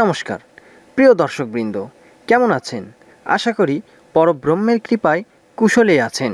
নমস্কার। প্রিয় দর্শকবৃন্দ কেমন আছেন? আশা করি পরব্রহ্মের কৃপায় কুশলে আছেন।